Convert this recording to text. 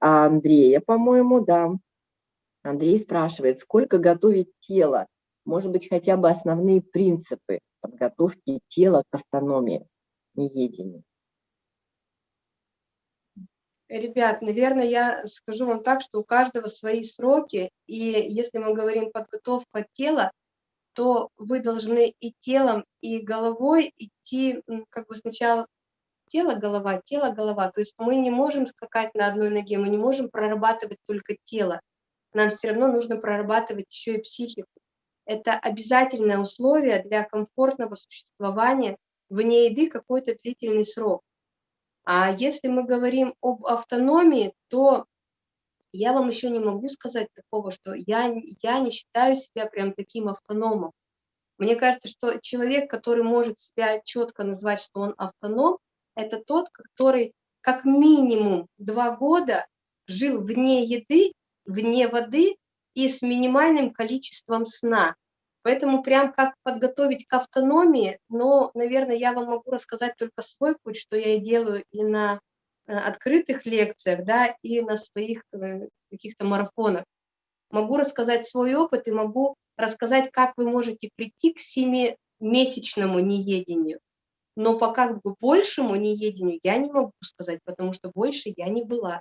Андрея, по-моему, да. Андрей спрашивает, сколько готовить тело? Может быть, хотя бы основные принципы подготовки тела к автономии, неедению? Ребят, наверное, я скажу вам так, что у каждого свои сроки, и если мы говорим подготовка тела, то вы должны и телом, и головой идти, как бы сначала тело, голова, тело, голова. То есть мы не можем скакать на одной ноге, мы не можем прорабатывать только тело. Нам все равно нужно прорабатывать еще и психику. Это обязательное условие для комфортного существования вне еды какой-то длительный срок. А если мы говорим об автономии, то я вам еще не могу сказать такого, что я, я не считаю себя прям таким автономом. Мне кажется, что человек, который может себя четко назвать, что он автоном, это тот, который как минимум два года жил вне еды, вне воды и с минимальным количеством сна. Поэтому прям как подготовить к автономии, но, наверное, я вам могу рассказать только свой путь, что я и делаю и на э, открытых лекциях, да, и на своих э, каких-то марафонах. Могу рассказать свой опыт и могу рассказать, как вы можете прийти к семимесячному неедению. Но пока к большему неедению я не могу сказать, потому что больше я не была.